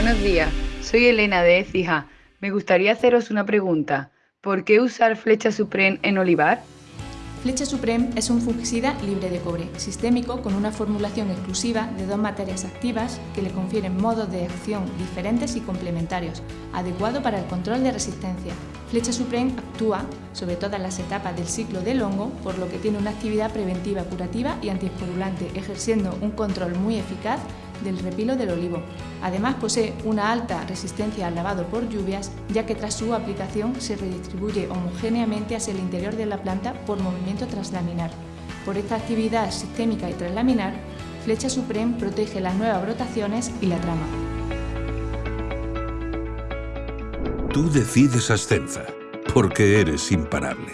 Buenos días, soy Elena de Ecija. Me gustaría haceros una pregunta. ¿Por qué usar flecha Supreme en olivar? Flecha Supreme es un fungicida libre de cobre, sistémico con una formulación exclusiva de dos materias activas que le confieren modos de acción diferentes y complementarios, adecuado para el control de resistencia. Flecha Supreme actúa sobre todas las etapas del ciclo del hongo, por lo que tiene una actividad preventiva, curativa y antiesporulante, ejerciendo un control muy eficaz del repilo del olivo. Además posee una alta resistencia al lavado por lluvias, ya que tras su aplicación se redistribuye homogéneamente hacia el interior de la planta por movimiento traslaminar. Por esta actividad sistémica y traslaminar, Flecha Supreme protege las nuevas brotaciones y la trama. Tú decides Ascenza, porque eres imparable.